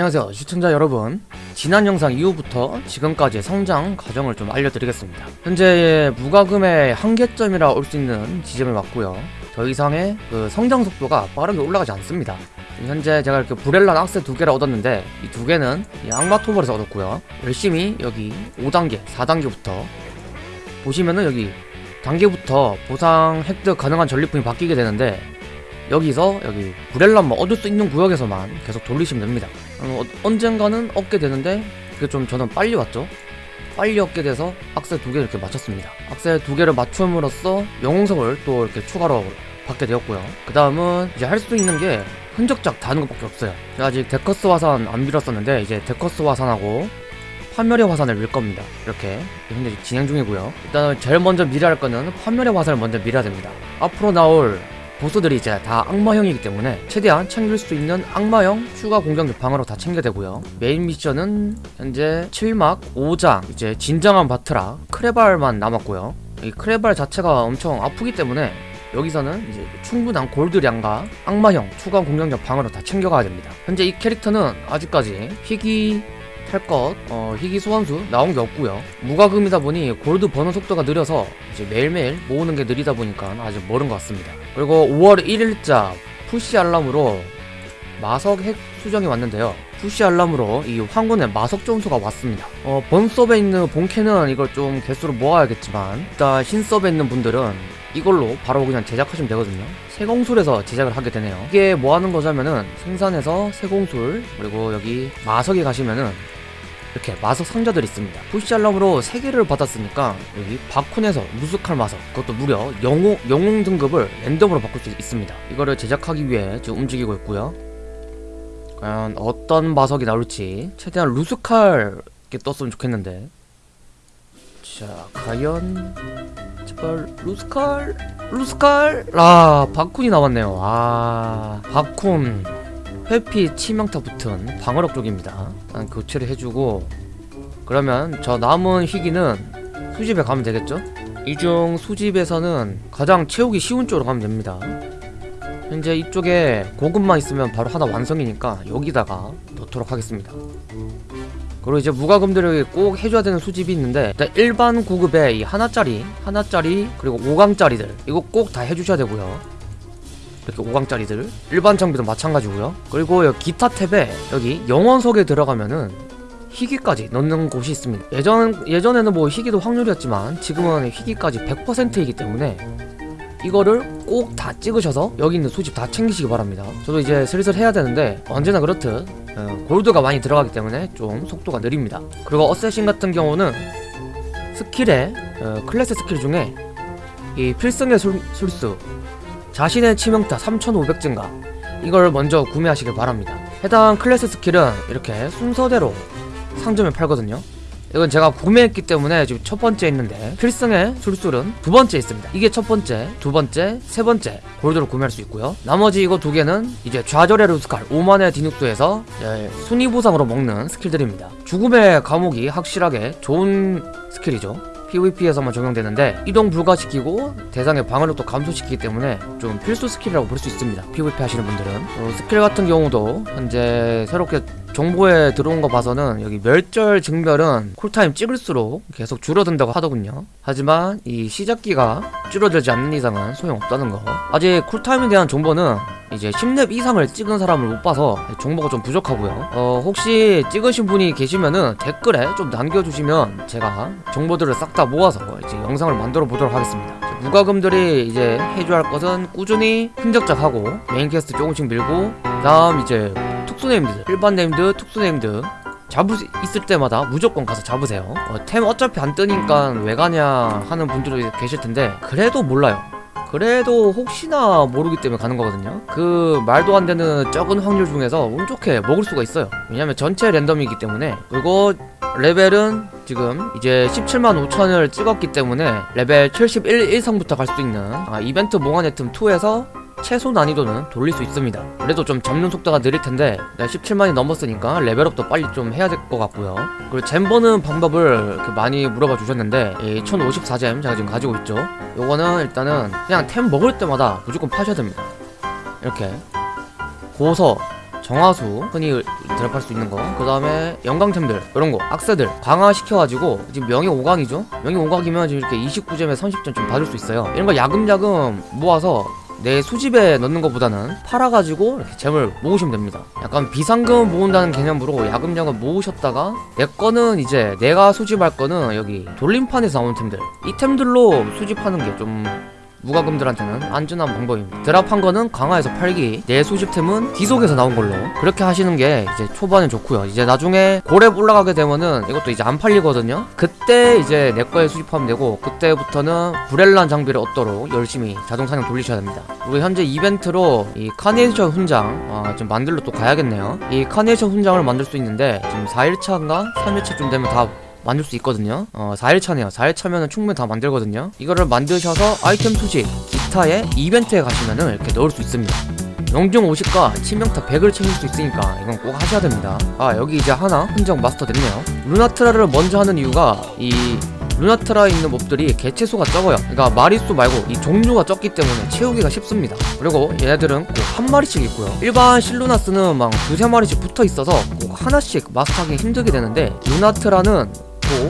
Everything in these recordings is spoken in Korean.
안녕하세요 시청자 여러분. 지난 영상 이후부터 지금까지의 성장 과정을 좀 알려드리겠습니다. 현재 무과금의 한계점이라 올 수 있는 지점을 맞고요. 더 이상의 그 성장 속도가 빠르게 올라가지 않습니다. 현재 제가 이렇게 브렐란 악세 두 개를 얻었는데 이 두 개는 이 악마 토벌에서 얻었고요. 열심히 여기 5단계 4단계부터 보시면은 여기 단계부터 보상 획득 가능한 전리품이 바뀌게 되는데 여기서 여기 브렐란만 얻을 수 있는 구역에서만 계속 돌리시면 됩니다 어, 언젠가는 얻게 되는데 그게 좀 저는 빨리 왔죠. 빨리 얻게 돼서 악셀 두 개를 이렇게 맞췄습니다. 악셀 두 개를 맞춤으로써 영웅석을 또 이렇게 추가로 받게 되었고요. 그 다음은 이제 할 수 있는 게 흔적작 다는 것밖에 없어요. 제가 아직 데커스 화산 안 밀었었는데 이제 데커스 화산하고 판멸의 화산을 밀 겁니다. 이렇게 현재 진행 중이고요. 일단은 제일 먼저 밀어야 할 거는 판멸의 화산을 먼저 밀어야 됩니다. 앞으로 나올 보스들이 이제 다 악마형이기 때문에 최대한 챙길 수 있는 악마형 추가 공격력 방어로 다 챙겨야 되고요. 메인 미션은 현재 7막 5장 이제 진정한 바트라 크레발만 남았고요. 이 크레발 자체가 엄청 아프기 때문에 여기서는 이제 충분한 골드량과 악마형 추가 공격력 방어로 다 챙겨가야 됩니다. 현재 이 캐릭터는 아직까지 희귀 탈것. 어, 희귀 소환수 나온 게 없고요. 무과금이다 보니 골드 버는 속도가 느려서 이제 매일매일 모으는 게 느리다 보니까 아직 멀은 것 같습니다. 그리고 5월 1일자 푸시 알람으로 마석 핵 수정이 왔는데요. 푸시 알람으로 이 황군의 마석 점수가 왔습니다. 어, 본 서버에 있는 본캐는 이걸 좀 개수로 모아야겠지만 일단 신 서버에 있는 분들은 이걸로 바로 그냥 제작하시면 되거든요. 세공술에서 제작을 하게 되네요. 이게 뭐 하는 거냐면은 생산해서 세공술 그리고 여기 마석에 가시면은 이렇게 마석 상자들이 있습니다. 푸시 알람으로 3개를 받았으니까 여기 바쿤에서 무스칼 마석 그것도 무려 영웅, 영웅 등급을 랜덤으로 바꿀 수 있습니다. 이거를 제작하기 위해 지금 움직이고 있고요. 과연 어떤 마석이 나올지 최대한 루스칼 게 떴으면 좋겠는데. 자 과연 제발 루스칼 루스칼! 아 바쿤이 나왔네요. 아 바쿤 회피 치명타 붙은 방어력 쪽입니다. 일단 교체를 해주고 그러면 저 남은 희귀는 수집에 가면 되겠죠? 이 중 수집에서는 가장 채우기 쉬운 쪽으로 가면 됩니다. 현재 이쪽에 고급만 있으면 바로 하나 완성이니까 여기다가 넣도록 하겠습니다. 그리고 이제 무과금들에게 꼭 해줘야 되는 수집이 있는데 일단 일반 구급에 이 하나짜리 하나짜리 그리고 5강짜리들 이거 꼭 다 해주셔야 되고요 이렇게 5강짜리들. 일반 장비도 마찬가지고요. 그리고 여기 기타 탭에 여기 영혼석에 들어가면은 희귀까지 넣는 곳이 있습니다. 예전, 예전에는 뭐 희귀도 확률이었지만 지금은 희귀까지 100%이기 때문에 이거를 꼭 다 찍으셔서 여기 있는 수집 다 챙기시기 바랍니다. 저도 이제 슬슬 해야 되는데 언제나 그렇듯 어, 골드가 많이 들어가기 때문에 좀 속도가 느립니다. 그리고 assassin 같은 경우는 스킬에 어, 클래스 스킬 중에 이 필승의 술, 술수 자신의 치명타 3500 증가. 이걸 먼저 구매하시길 바랍니다. 해당 클래스 스킬은 이렇게 순서대로 상점에 팔거든요. 이건 제가 구매했기 때문에 지금 첫 번째 있는데 필승의 술술은 두 번째 있습니다. 이게 첫 번째, 두 번째, 세 번째 골드로 구매할 수 있고요. 나머지 이거 두 개는 이제 좌절의 루스칼 5만의 디눅스에서 순위 보상으로 먹는 스킬들입니다. 죽음의 감옥이 확실하게 좋은 스킬이죠 PVP에서만 적용되는데 이동 불가시키고 대상의 방어력도 감소시키기 때문에 좀 필수 스킬이라고 볼 수 있습니다. PVP 하시는 분들은. 어, 스킬 같은 경우도 현재 새롭게 정보에 들어온 거 봐서는 여기 멸절 증멸은 cool time 찍을수록 계속 줄어든다고 하더군요. 하지만 이 시작기가 줄어들지 않는 이상은 소용없다는 거. 아직 cool time에 대한 정보는 이제 10렙 이상을 찍은 사람을 못 봐서 정보가 좀 부족하고요. 어 혹시 찍으신 분이 계시면은 댓글에 좀 남겨주시면 제가 정보들을 싹 다 모아서 이제 영상을 만들어 보도록 하겠습니다. 무과금들이 이제 해줘야 할 것은 꾸준히 흔적작하고 메인 퀘스트 조금씩 밀고 그 다음 이제 특수 named 일반 named 특수 named. 잡을 수 있을 때마다 무조건 가서 잡으세요. 어, 템 어차피 안 뜨니까 왜 가냐 하는 분들도 계실 텐데 그래도 몰라요. 그래도 혹시나 모르기 때문에 가는 거거든요. 그 말도 안 되는 적은 확률 중에서 운 좋게 먹을 수가 있어요. 왜냐면 전체 랜덤이기 때문에. 그리고 레벨은 지금 이제 17만 5천을 찍었기 때문에 레벨 71 이상부터 갈 수 있는 아, 이벤트 몽환의 틈 2에서 최소 난이도는 돌릴 수 있습니다. 그래도 좀 잡는 속도가 느릴텐데 17만이 넘었으니까 레벨업도 빨리 좀 해야 될 것 같고요. 그리고 잼 버는 방법을 많이 물어봐 주셨는데 이 1054잼 제가 지금 가지고 있죠? 요거는 일단은 그냥 템 먹을 때마다 무조건 파셔야 됩니다. 이렇게. 고서 정화수 흔히 드랍할 수 있는 거 그 다음에 영광템들 이런 거 악세들 강화시켜가지고 지금 명예 5강이죠? 명예 5강이면 지금 이렇게 29점에 30점 좀 받을 수 있어요. 이런 거 야금야금 모아서 내 수집에 넣는 것보다는 팔아가지고 이렇게 gem을 모으시면 됩니다. 약간 비상금 모은다는 개념으로 야금야금 모으셨다가 내 거는 이제 내가 수집할 거는 여기 돌림판에서 나오는 템들. 이 템들로 수집하는 게 좀 무과금들한테는 안전한 방법입니다. drop한 거는 강화해서 팔기. 내 수집템은 뒤속에서 나온 걸로. 그렇게 하시는 게 이제 초반에 좋고요. 이제 나중에 고렙 올라가게 되면은 이것도 이제 안 팔리거든요. 그때 이제 내 거에 수집하면 되고 그때부터는 브렐란 장비를 얻도록 열심히 자동 사냥 돌리셔야 됩니다. 그리고 현재 이벤트로 이 카네이션 훈장 아, 좀 만들러 또 가야겠네요. 이 카네이션 훈장을 만들 수 있는데 지금 4일차인가 3일차쯤 되면 다 만들 수 있거든요. 어 4일차네요. 4일차면은 충분히 다 만들거든요. 이거를 만드셔서 아이템 수집 기타의 이벤트에 가시면은 이렇게 넣을 수 있습니다. 영중 50과 치명타 100을 챙길 수 있으니까 이건 꼭 하셔야 됩니다. 아 여기 이제 하나 흔적 마스터 됐네요. 루나트라를 먼저 하는 이유가 이 루나트라에 있는 몹들이 개체수가 적어요. 그러니까 마리수 말고 이 종류가 적기 때문에 채우기가 쉽습니다. 그리고 얘네들은 꼭 한 마리씩 있고요. 일반 실루나스는 막 두세 마리씩 붙어 있어서 꼭 하나씩 마스터하기 힘들게 되는데 루나트라는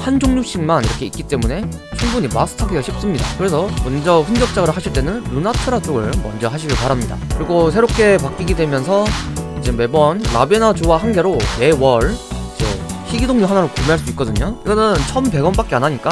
한 종류씩만 이렇게 있기 때문에 충분히 마스터하기가 쉽습니다. 그래서 먼저 흔적작을 하실 때는 루나트라 쪽을 먼저 하시길 바랍니다. 그리고 새롭게 바뀌게 되면서 이제 매번 라베나 주와 한 개로 매월 이제 희귀동료 하나를 구매할 수 있거든요. 이거는 1100원 밖에 안 하니까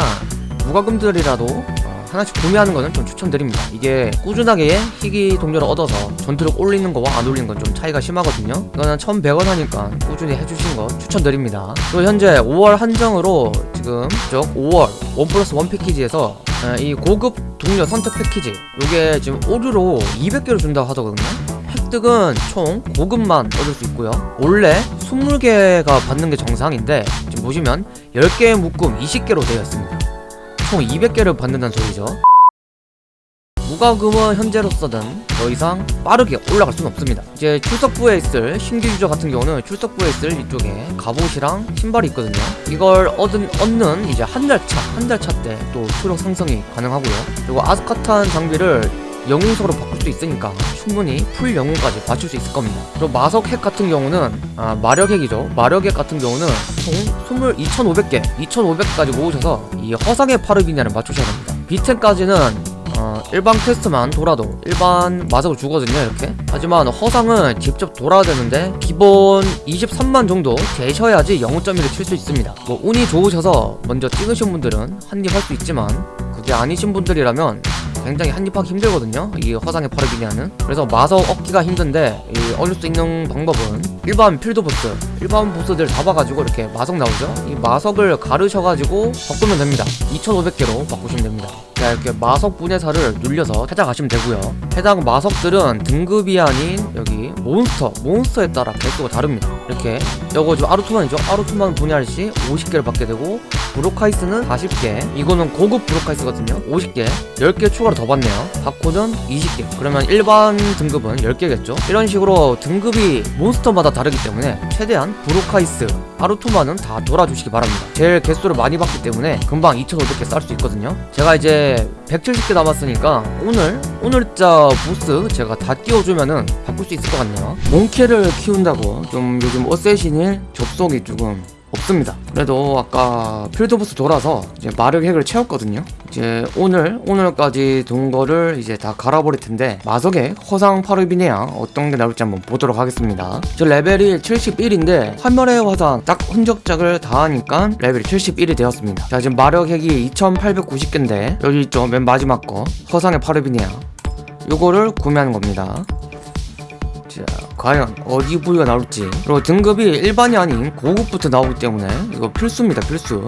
무과금들이라도 하나씩 구매하는 거는 좀 추천드립니다. 이게 꾸준하게 희귀 동료를 얻어서 전투력 올리는 거와 안 올리는 건 좀 차이가 심하거든요. 이거는 1100원 하니까 꾸준히 해주신 거 추천드립니다. 그리고 현재 5월 한정으로 지금 쪽 5월 원 플러스 원 패키지에서 이 고급 동료 선택 패키지 이게 지금 오류로 200개를 준다고 하더거든요. 획득은 총 고급만 얻을 수 있고요. 원래 20개가 받는 게 정상인데 지금 보시면 10개의 묶음 20개로 되어 있습니다. 총 200개를 받는다는 소리죠 무과금은 현재로서는 더 이상 빠르게 올라갈 수는 없습니다. 이제 출석부에 있을 신규 유저 같은 경우는 출석부에 있을 이쪽에 갑옷이랑 신발이 있거든요. 이걸 얻은, 얻는 이제 한 달 차, 한 달 차 때 또 투력 상승이 가능하고요. 그리고 아스카탄 장비를 영웅석으로 바꿀 수 있으니까 충분히 풀 영웅까지 맞출 수 있을 겁니다. 그리고 마석 핵 같은 경우는 아 마력 핵이죠. 마력 핵 같은 경우는 총 22,500개 2,500까지 모으셔서 이 허상의 파르비냐를 맞추셔야 됩니다. 비템까지는 어, 일반 quest만 돌아도 일반 마석을 주거든요 이렇게. 하지만 허상은 직접 돌아야 되는데 기본 23만 정도 되셔야지 영웅점이를 칠수 있습니다. 뭐 운이 좋으셔서 먼저 찍으신 분들은 한입 할 수 있지만 그게 아니신 분들이라면 굉장히 한입하기 힘들거든요. 이 화상의 파르비니아는. 그래서 마석 얻기가 힘든데 이 얻을 수 있는 방법은 일반 필드 보스 일반 보스들 잡아가지고 이렇게 마석 나오죠. 이 마석을 가르셔가지고 바꾸면 됩니다. 2500개로 바꾸시면 됩니다. 자 이렇게 마석 분해사를 눌려서 찾아가시면 되고요. 해당 마석들은 등급이 아닌 여기 몬스터 몬스터에 따라 개수가 다릅니다 이렇게. 요거 지금 아루투만이죠? 아루투만 분해할 시 50개를 받게 되고 브로카이스는 40개. 이거는 고급 브로카이스거든요? 50개. 10개 추가로 더 받네요. 바코는 20개. 그러면 일반 등급은 10개겠죠? 이런 식으로 등급이 몬스터마다 다르기 때문에 최대한 브로카이스 아루투만은 다 돌아주시기 바랍니다. 제일 개수를 많이 받기 때문에 금방 2500개 쌀 수 있거든요. 제가 이제 170개 남았으니까 오늘 오늘자 보스 제가 다 띄워주면은 바꿀 수 있을 것 같네요. 몽키를 키운다고 좀 요즘 어쌔신일 접속이 조금 없습니다. 그래도 아까 필드보스 돌아서 이제 마력 핵을 채웠거든요. 이제 오늘 오늘까지 돈 거를 이제 다 갈아버릴 텐데 마석의 허상 파르비네야 어떤 게 나올지 한번 보도록 하겠습니다. 저 레벨이 71인데 화면의 화상 딱 흔적작을 다 하니까 레벨이 71이 되었습니다. 자 지금 마력 핵이 2890개인데 여기 있죠? 맨 마지막 거. 허상의 파르비네야 요거를 구매하는 겁니다 자 과연 어디 부위가 나올지. 그리고 등급이 일반이 아닌 고급부터 나오기 때문에 이거 필수입니다 필수.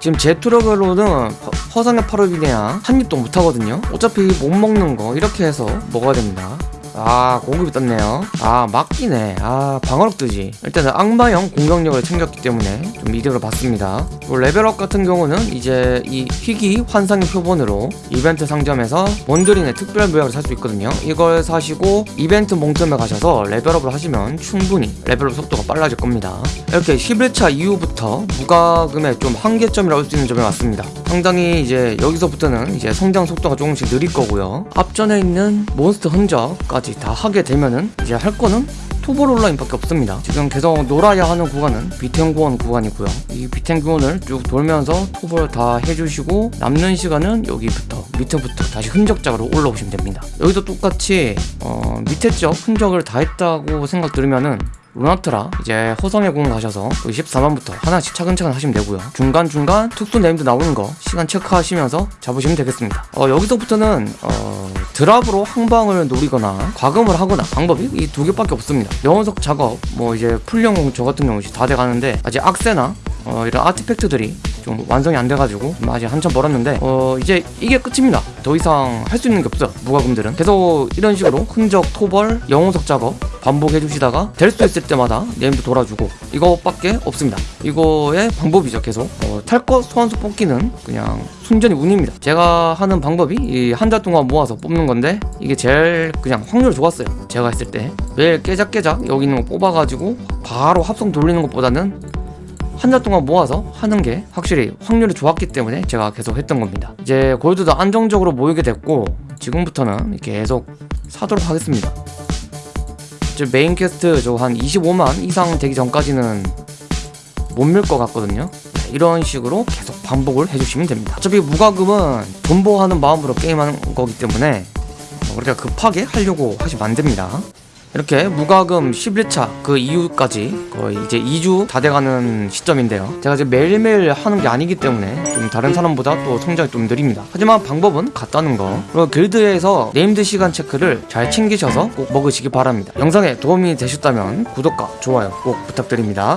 지금 제 투력으로는 허상의 파르비네야 한 입도 못하거든요. 어차피 못 먹는 거 이렇게 해서 먹어야 됩니다 아 고급이 떴네요. 아 막기네. 아 방어력 뜨지. 일단은 악마형 공격력을 챙겼기 때문에 좀 이득을 봤습니다. 레벨업 같은 경우는 이제 이 희귀 환상의 표본으로 이벤트 상점에서 몬드린의 특별 묘약을 살 수 있거든요. 이걸 사시고 이벤트 몽점에 가셔서 레벨업을 하시면 충분히 레벨업 속도가 빨라질 겁니다. 이렇게 11차 이후부터 무과금의 좀 한계점이라고 할 수 있는 점에 왔습니다 상당히 이제 여기서부터는 이제 성장 속도가 조금씩 느릴 거고요 앞전에 있는 몬스터 흔적까지 다 하게 되면은 이제 할 거는 토벌 온라인 밖에 없습니다. 지금 계속 놀아야 하는 구간은 비텐구원 구간이고요. 이 비텐구원을 쭉 돌면서 토벌 다 해주시고 남는 시간은 여기부터 밑에부터 다시 흔적작으로 올라오시면 됩니다. 여기도 똑같이 어, 밑에 쪽 흔적을 다 했다고 생각 들으면은 루나트라 이제 호성의 공 가셔서 24만부터 하나씩 차근차근 하시면 되고요. 중간중간 특수 named 나오는 거 시간 체크하시면서 잡으시면 되겠습니다. 어, 여기서부터는 어, drop으로 한방을 노리거나 과금을 하거나 방법이 이 두 개밖에 없습니다. 영혼석 작업 뭐 이제 풀영웅 저 같은 경우 다 돼가는데 아직 악세나 어, 이런 artifact들이 좀 완성이 안 돼가지고 좀 아직 한참 멀었는데 어 이제 이게 끝입니다. 더 이상 할 수 있는 게 없어요. 무과금들은. 계속 이런 식으로 흔적 토벌 영혼석 작업 반복해 주시다가 될 수 있을 때마다 네임도 돌아주고 이거밖에 없습니다. 이거의 방법이죠 계속. 어, 탈것 소환수 뽑기는 그냥 순전히 운입니다. 제가 하는 방법이 이 한 달 동안 모아서 뽑는 건데 이게 제일 그냥 확률 좋았어요. 제가 했을 때. 매일 깨작깨작 여기 있는 거 뽑아가지고 바로 합성 돌리는 것보다는 한달 동안 모아서 하는 게 확실히 확률이 좋았기 때문에 제가 계속 했던 겁니다. 이제 골드도 안정적으로 모이게 됐고 지금부터는 계속 사도록 하겠습니다. 이제 main quest 저 한 25만 이상 되기 전까지는 못 밀 것 같거든요. 네, 이런 식으로 계속 반복을 해주시면 됩니다. 어차피 무과금은 존버하는 마음으로 게임하는 거기 때문에 어, 우리가 급하게 하려고 하시면 안 됩니다. 이렇게 무과금 11차 그 이후까지 거의 이제 2주 다 돼가는 시점인데요. 제가 이제 매일매일 하는 게 아니기 때문에 좀 다른 사람보다 또 성장이 좀 느립니다. 하지만 방법은 같다는 거. 그리고 길드에서 named 시간 체크를 잘 챙기셔서 꼭 먹으시기 바랍니다. 영상에 도움이 되셨다면 구독과 좋아요 꼭 부탁드립니다.